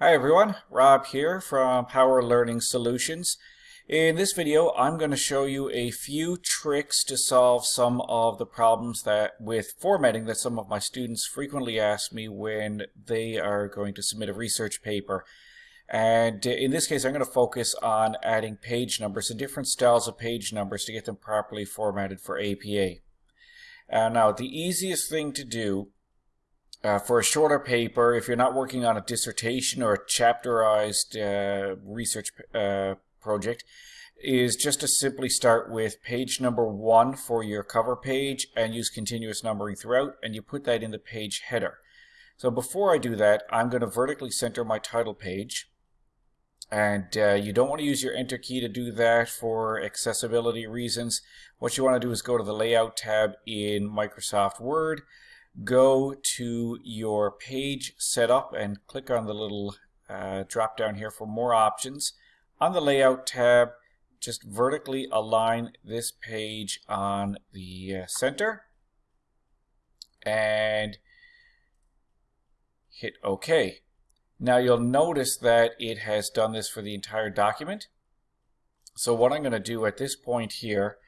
Hi everyone, Rob here from Power Learning Solutions. In this video I'm going to show you a few tricks to solve some of the problems that with formatting that some of my students frequently ask me when they are going to submit a research paper. And in this case I'm going to focus on adding page numbers and different styles of page numbers to get them properly formatted for APA. Uh, now the easiest thing to do uh, for a shorter paper, if you're not working on a dissertation or a chapterized uh, research uh, project, is just to simply start with page number one for your cover page and use continuous numbering throughout, and you put that in the page header. So before I do that, I'm going to vertically center my title page. And uh, you don't want to use your enter key to do that for accessibility reasons. What you want to do is go to the layout tab in Microsoft Word, go to your page setup and click on the little uh, drop down here for more options. On the layout tab, just vertically align this page on the uh, center and hit OK. Now you'll notice that it has done this for the entire document. So what I'm going to do at this point here,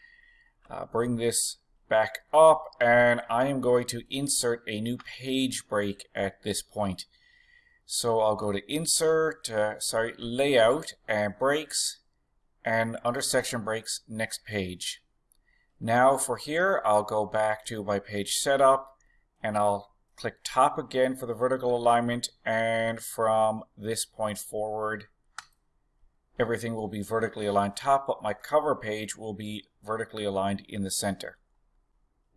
uh, bring this back up and I am going to insert a new page break at this point. So I'll go to insert, uh, sorry, layout and breaks and under section breaks next page. Now for here I'll go back to my page setup and I'll click top again for the vertical alignment and from this point forward everything will be vertically aligned top but my cover page will be vertically aligned in the center.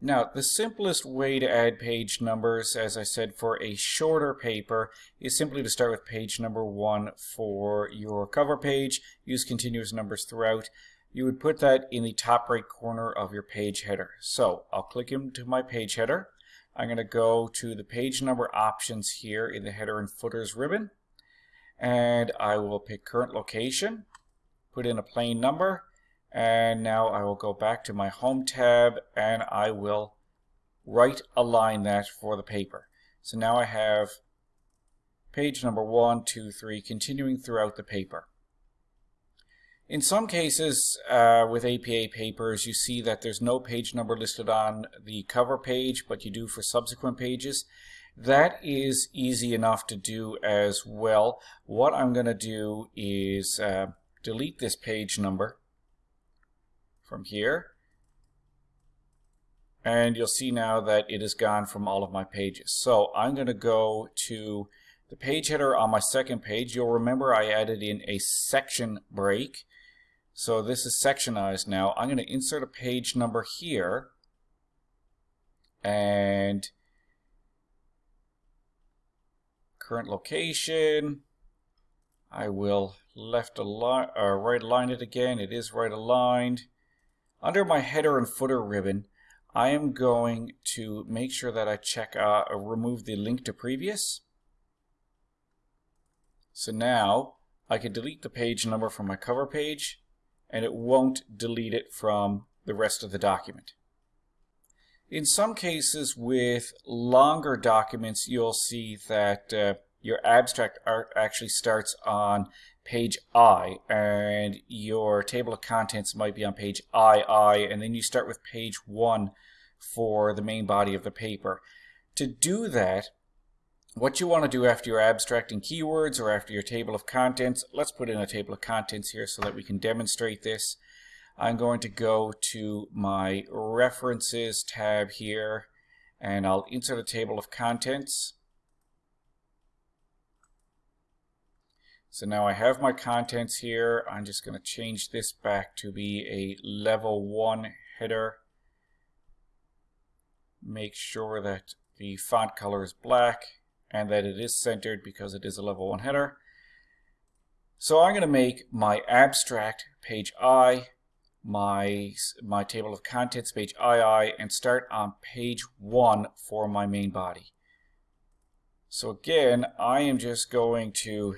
Now, the simplest way to add page numbers, as I said, for a shorter paper is simply to start with page number one for your cover page, use continuous numbers throughout. You would put that in the top right corner of your page header. So I'll click into my page header. I'm going to go to the page number options here in the header and footers ribbon. And I will pick current location, put in a plain number, and now I will go back to my home tab and I will right align that for the paper. So now I have page number one, two, three, continuing throughout the paper. In some cases uh, with APA papers, you see that there's no page number listed on the cover page, but you do for subsequent pages. That is easy enough to do as well. What I'm going to do is uh, delete this page number from here. And you'll see now that it is gone from all of my pages. So I'm going to go to the page header on my second page. You'll remember I added in a section break. So this is sectionized now. I'm going to insert a page number here. And current location. I will left align, uh, right align it again. It is right aligned. Under my header and footer ribbon, I am going to make sure that I check uh, remove the link to previous. So now I can delete the page number from my cover page and it won't delete it from the rest of the document. In some cases with longer documents, you'll see that uh, your abstract art actually starts on page I and your table of contents might be on page II and then you start with page 1 for the main body of the paper. To do that, what you want to do after you're abstracting keywords or after your table of contents, let's put in a table of contents here so that we can demonstrate this. I'm going to go to my references tab here and I'll insert a table of contents. So now I have my contents here. I'm just going to change this back to be a level 1 header. Make sure that the font color is black and that it is centered because it is a level 1 header. So I'm going to make my abstract page I, my, my table of contents page II, and start on page 1 for my main body. So again, I am just going to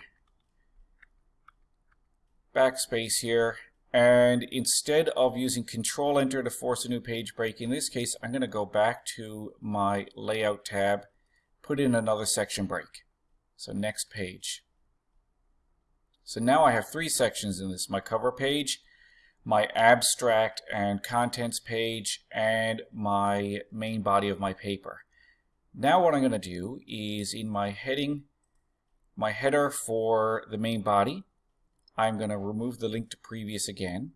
backspace here. And instead of using control enter to force a new page break in this case I'm going to go back to my layout tab put in another section break. So next page. So now I have three sections in this, my cover page, my abstract and contents page, and my main body of my paper. Now what I'm going to do is in my heading, my header for the main body, I'm going to remove the link to previous again.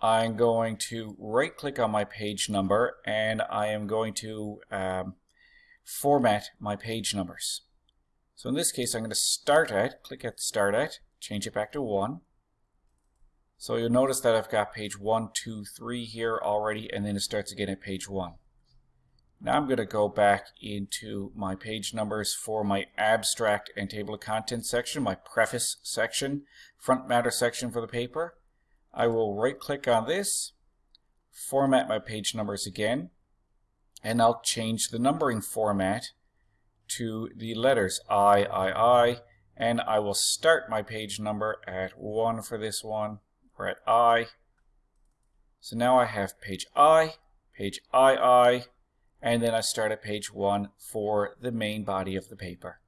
I'm going to right click on my page number and I am going to um, format my page numbers. So in this case I'm going to start at, click at start at, change it back to 1. So you'll notice that I've got page 1, 2, 3 here already and then it starts again at page 1. Now I'm going to go back into my page numbers for my abstract and table of contents section, my preface section, front matter section for the paper. I will right click on this, format my page numbers again, and I'll change the numbering format to the letters I, I, I, and I will start my page number at 1 for this one, or at I. So now I have page I, page II, and then I start at page 1 for the main body of the paper.